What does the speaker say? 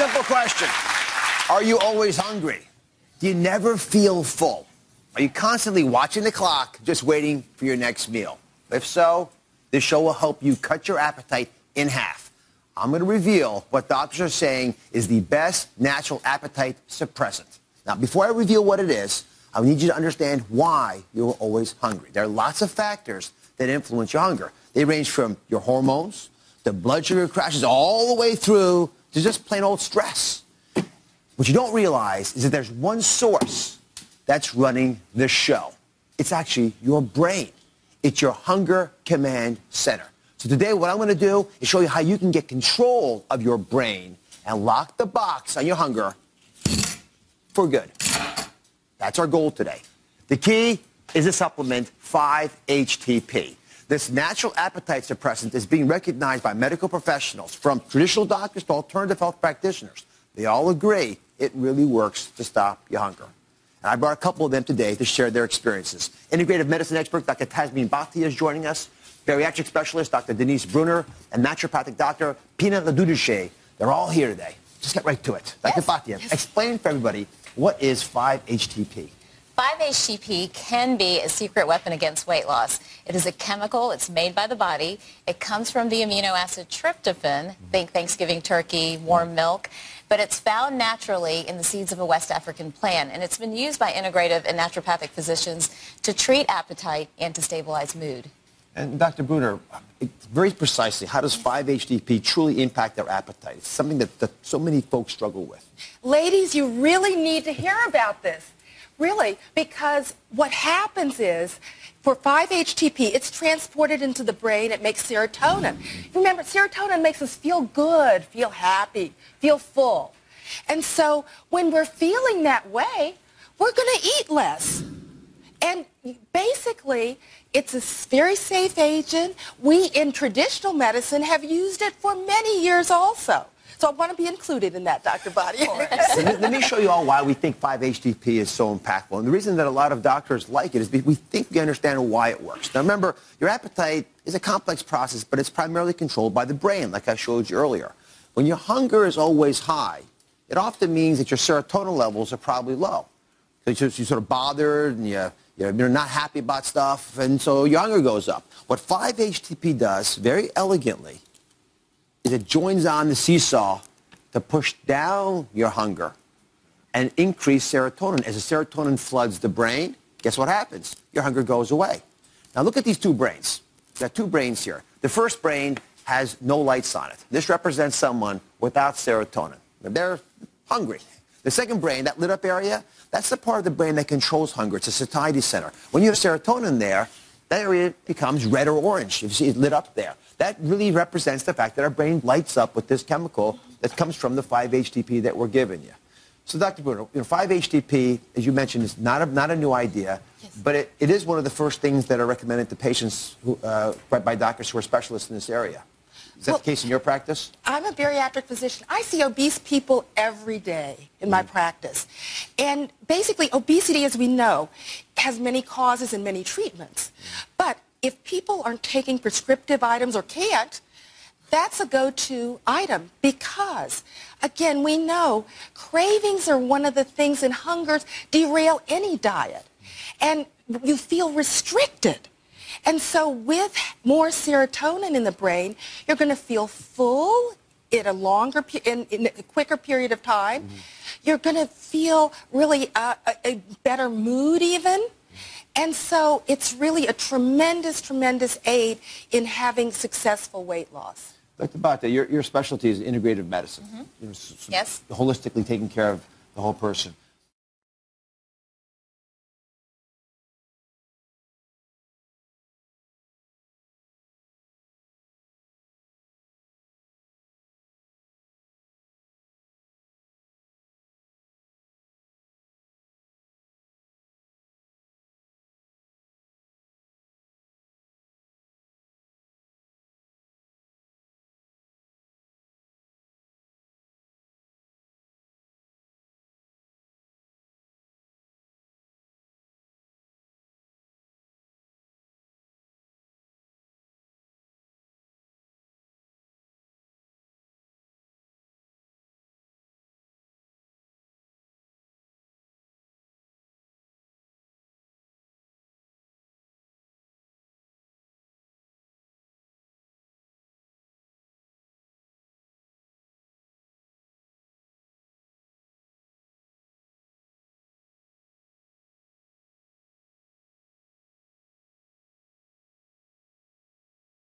Simple question. Are you always hungry? Do you never feel full? Are you constantly watching the clock, just waiting for your next meal? If so, this show will help you cut your appetite in half. I'm going to reveal what doctors are saying is the best natural appetite suppressant. Now, before I reveal what it is, I need you to understand why you're always hungry. There are lots of factors that influence your hunger. They range from your hormones, the blood sugar crashes, all the way through to just plain old stress. What you don't realize is that there's one source that's running the show. It's actually your brain. It's your hunger command center. So today what I'm going to do is show you how you can get control of your brain and lock the box on your hunger for good. That's our goal today. The key is a supplement 5-HTP. This natural appetite suppressant is being recognized by medical professionals, from traditional doctors to alternative health practitioners. They all agree it really works to stop your hunger. And I brought a couple of them today to share their experiences. Integrative medicine expert Dr. Tasneem Bhatia is joining us, bariatric specialist Dr. Denise Bruner, and naturopathic Dr. Pina LoGiudice. They're all here today. Just get right to it. Dr. Yes. Bhatia, Yes. explain for everybody what is 5-HTP? 5-HTP can be a secret weapon against weight loss. It is a chemical. It's made by the body. It comes from the amino acid tryptophan. Think Thanksgiving turkey, warm milk. But it's found naturally in the seeds of a West African plant. And it's been used by integrative and naturopathic physicians to treat appetite and to stabilize mood. And Dr. Bruner, it- very precisely, how does 5-HTP truly impact their appetite? It's something that, that so many folks struggle with. Ladies, you really need to hear about this. Really, because what happens is for 5-HTP, it's transported into the brain. It makes serotonin. Remember, serotonin makes us feel good, feel happy, feel full. And so when we're feeling that way, we're going to eat less. And basically, it's a very safe agent. We in traditional medicine have used it for many years also. So I want to be included in that, Dr. Body. let, me, let me show you all why we think 5-HTP is so impactful. And the reason that a lot of doctors like it is because we think we understand why it works. Now remember, your appetite is a complex process, but it's primarily controlled by the brain, like I showed you earlier. When your hunger is always high, it often means that your serotonin levels are probably low. So you're, sort of bothered and you, you're not happy about stuff, and so your hunger goes up. What 5-HTP does, very elegantly, is it joins on the seesaw to push down your hunger and increase serotonin. As the serotonin floods the brain, guess what happens? Your hunger goes away. Now look at these two brains. There are two brains here. The first brain has no lights on it. This represents someone without serotonin. They're hungry. The second brain, that lit up area, that's the part of the brain that controls hunger. It's a satiety center. When you have serotonin there, that area becomes red or orange. You see it lit up there. That really represents the fact that our brain lights up with this chemical that comes from the 5-HTP that we're giving you. So, Dr. Bruno, you know, 5-HTP, as you mentioned, is not a, not a new idea, but it, it is one of the first things that are recommended to patients who, uh, by, by doctors who are specialists in this area. Is that Well- the case in your practice? I'm a bariatric physician. I see obese people every day in my mm-hmm. practice. And basically, obesity, as we know, has many causes and many treatments. But if people aren't taking prescriptive items or can't, that's a go-to item because, again, we know cravings are one of the things and hungers derail any diet. And you feel restricted. And so with more serotonin in the brain, you're going to feel full in a longer, in, in a quicker period of time. You're going to feel really uh, a, a better mood even. And so it's really a tremendous, tremendous aid in having successful weight loss. Dr. Bhatia, your, your specialty is integrative medicine. You know, s- s- Yes. Holistically taking care of the whole person.